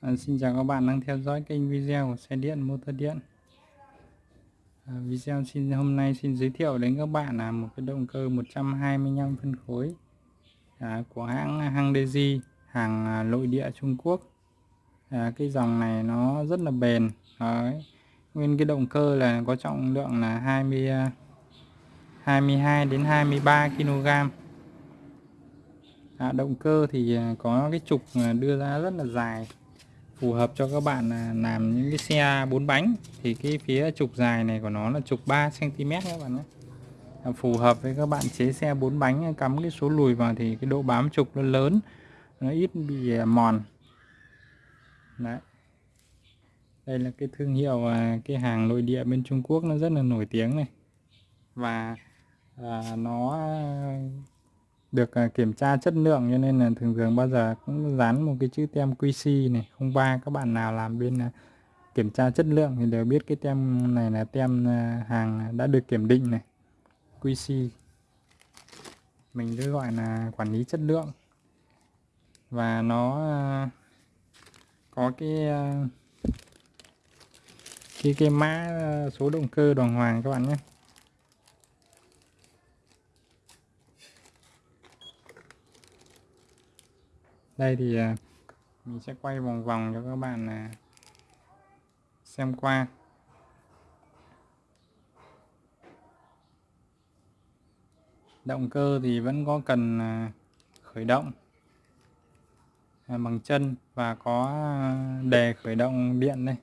À, xin chào các bạn đang theo dõi kênh video của xe điện motor điện. À, video xin hôm nay xin giới thiệu đến các bạn là một cái động cơ 125 phân khối à, của hãng Hangdeji hàng à, nội địa Trung Quốc. À, cái dòng này nó rất là bền Đấy. nguyên cái động cơ là có trọng lượng là 20 22 à, đến 23 kg à, động cơ thì à, có cái trục à, đưa ra rất là dài phù hợp cho các bạn à, làm những cái xe bốn bánh. Thì cái phía trục dài này của nó là trục 3 cm các bạn nhé. À, phù hợp với các bạn chế xe bốn bánh à, cắm cái số lùi vào thì cái độ bám trục nó lớn nó ít bị mòn. Đấy. Đây là cái thương hiệu cái hàng nội địa bên Trung Quốc nó rất là nổi tiếng này. Và à, nó được à, kiểm tra chất lượng cho nên là thường thường bao giờ cũng dán một cái chữ tem QC này. Không ba các bạn nào làm bên à, kiểm tra chất lượng thì đều biết cái tem này là tem à, hàng đã được kiểm định này. QC mình cứ gọi là quản lý chất lượng. Và nó có cái cái cái mã số động cơ đoàn hoàng các bạn nhé. Đây thì à, mình sẽ quay vòng vòng cho các bạn à, xem qua. Động cơ thì vẫn có cần à, khởi động bằng chân và có đề khởi động điện đây.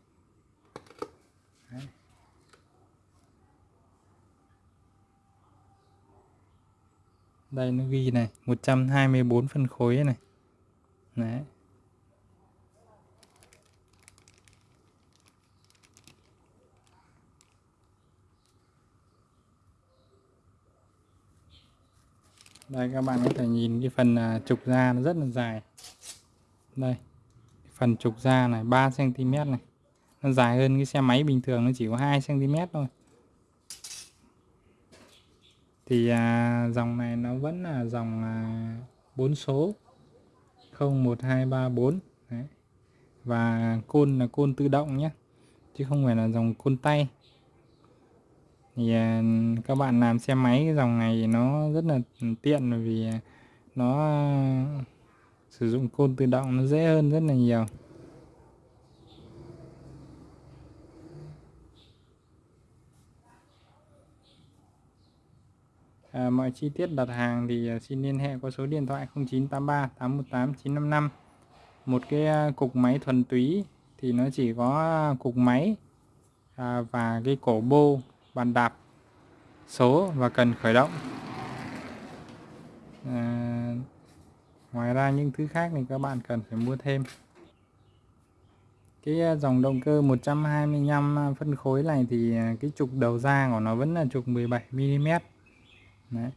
Đây nó ghi này 124 phân khối này. Đấy. đây các bạn có thể nhìn cái phần à, trục da nó rất là dài. Đây phần trục da này 3 cm này. Nó dài hơn cái xe máy bình thường nó chỉ có 2 cm thôi. Thì à, dòng này nó vẫn là dòng à, 4 số. 01234 Đấy. và côn là côn tự động nhé, chứ không phải là dòng côn tay. Thì à, các bạn làm xe máy cái dòng này nó rất là tiện vì nó à, sử dụng côn tự động nó dễ hơn rất là nhiều. À, mọi chi tiết đặt hàng thì à, xin liên hệ qua số điện thoại 0983 818 955 một cái à, cục máy thuần túy thì nó chỉ có à, cục máy à, và cái cổ bô bàn đạp số và cần khởi động. À, ngoài ra những thứ khác thì các bạn cần phải mua thêm. Cái dòng động cơ 125 phân khối này thì cái trục đầu ra của nó vẫn là trục 17 mm Đấy.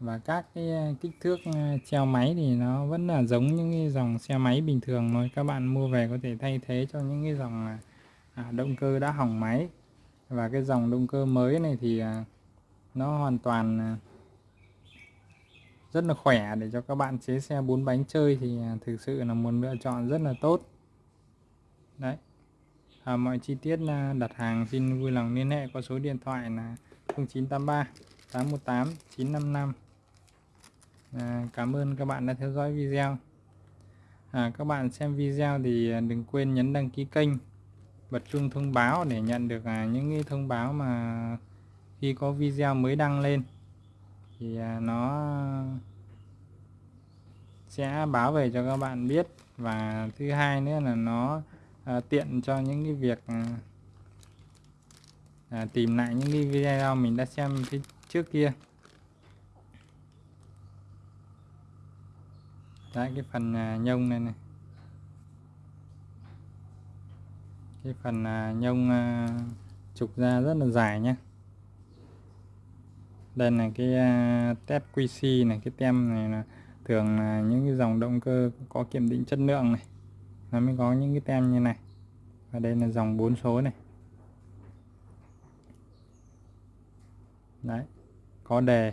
và các cái ờ, kích thước ờ, treo máy thì nó vẫn là giống những cái dòng xe máy bình thường thôi. Các bạn mua về có thể thay thế cho những cái dòng à, à động cơ đã hỏng máy. Và cái dòng động cơ mới này thì à, nó hoàn toàn à, rất là khỏe để cho các bạn chế xe bốn bánh chơi thì à, thực sự là một lựa chọn rất là tốt. Đấy. À, mọi chi tiết à, đặt hàng xin vui lòng liên hệ qua số điện thoại là 0983 818 955 à, Cảm ơn các bạn đã theo dõi video. À, Các bạn xem video thì đừng quên nhấn đăng ký kênh bật chuông thông báo để nhận được à, những cái thông báo mà khi có video mới đăng lên. Thì à, nó sẽ báo về cho các bạn biết. Và thứ hai nữa là nó à, tiện cho những cái việc à, à tìm lại những cái video mình đã xem phía trước kia. Đấy, cái phần à, nhông này này. Cái phần à, nhông à, trục ra rất là dài nhé đây là cái test QC này, cái tem này là thường là những cái dòng động cơ có kiểm định chất lượng này. Nó mới có những cái tem như này. Và đây là dòng 4 số này. Đấy có đề